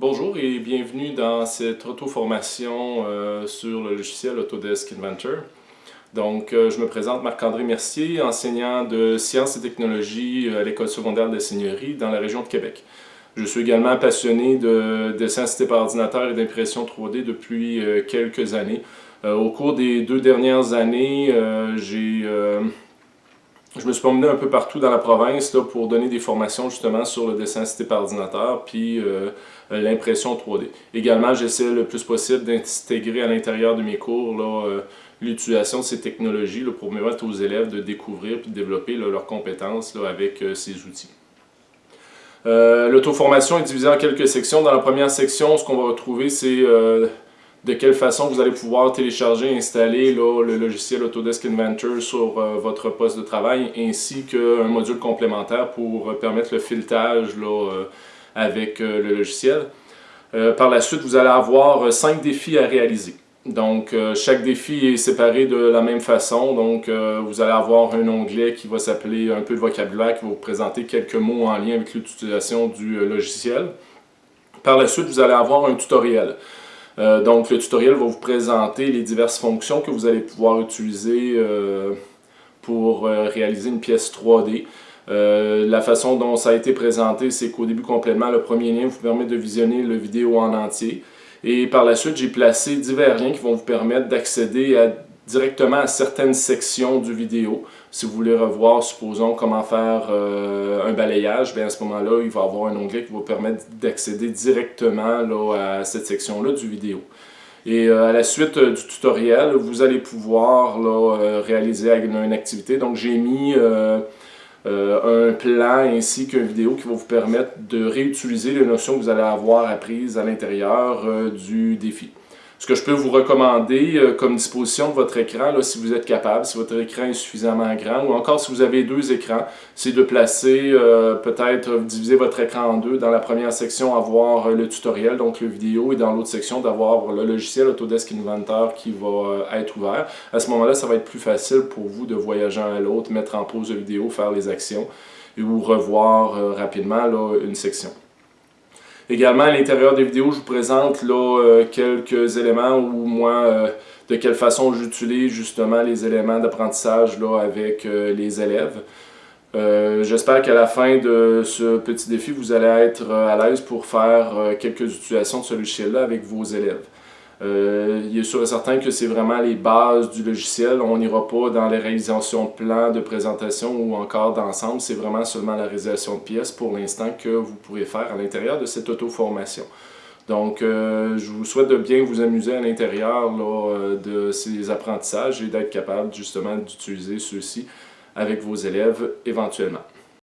Bonjour et bienvenue dans cette auto-formation euh, sur le logiciel Autodesk Inventor. Donc, euh, je me présente Marc-André Mercier, enseignant de sciences et technologies à l'École secondaire de Seigneurie dans la région de Québec. Je suis également passionné de dessin assisté par ordinateur et d'impression 3D depuis euh, quelques années. au cours des deux dernières années, j'ai je me suis promené un peu partout dans la province là, pour donner des formations justement sur le dessin assisté par ordinateur puis euh, l'impression 3D. Également, j'essaie le plus possible d'intégrer à l'intérieur de mes cours euh, l'utilisation de ces technologies pour permettre aux élèves de découvrir et de développer leurs compétences avec euh, ces outils. L'auto-formation est divisée en quelques sections. Dans la première section, ce qu'on va retrouver, c'est de quelle façon vous allez pouvoir télécharger et installer le logiciel Autodesk Inventor sur euh, votre poste de travail, ainsi qu'un module complémentaire pour euh, permettre le filetage euh, avec le logiciel. par la suite, vous allez avoir cinq défis à réaliser. Donc, chaque défi est séparé de la même façon. Donc, vous allez avoir un onglet qui va s'appeler un peu de vocabulaire, qui va vous présenter quelques mots en lien avec l'utilisation du logiciel. Par la suite, vous allez avoir un tutoriel. Euh, donc, le tutoriel va vous présenter les diverses fonctions que vous allez pouvoir utiliser euh, pour euh, réaliser une pièce 3D. la façon dont ça a été présenté, c'est qu'au début complètement, le premier lien vous permet de visionner la vidéo en entier. Et par la suite, j'ai placé divers liens qui vont vous permettre d'accéder à directement à certaines sections du vidéo. Si vous voulez revoir, supposons, comment faire euh, un balayage, bien à ce moment-là, il va y avoir un onglet qui va vous permettre d'accéder directement là, à cette section-là du vidéo. Et euh, à la suite euh, du tutoriel, vous allez pouvoir là, réaliser une activité. Donc j'ai mis un plan ainsi qu'une vidéo qui va vous permettre de réutiliser les notions que vous allez avoir apprises à l'intérieur du défi. Ce que je peux vous recommander euh, comme disposition de votre écran, là, si vous êtes capable, si votre écran est suffisamment grand, ou encore si vous avez deux écrans, c'est de placer, euh, peut-être diviser votre écran en deux. Dans la première section, avoir euh, le tutoriel, donc le vidéo, et dans l'autre section, d'avoir le logiciel Autodesk Inventor qui va être ouvert. À ce moment-là, ça va être plus facile pour vous de voyager à l'autre, mettre en pause la vidéo, faire les actions, et vous revoir rapidement là, une section. Également, à l'intérieur des vidéos, je vous présente là, euh, quelques éléments ou moi, euh, de quelle façon j'utilise justement les éléments d'apprentissage avec euh, les élèves. J'espère qu'à la fin de ce petit défi, vous allez être à l'aise pour faire quelques utilisations de ce logiciel-là avec vos élèves. Euh, il est sûr et certain que c'est vraiment les bases du logiciel. On n'ira pas dans les réalisations de plans, de présentation ou encore d'ensemble. C'est vraiment seulement la réalisation de pièces pour l'instant que vous pourrez faire à l'intérieur de cette auto-formation. Donc, euh, je vous souhaite de bien vous amuser à l'intérieur euh, de ces apprentissages et d'être capable justement d'utiliser ceux-ci avec vos élèves éventuellement.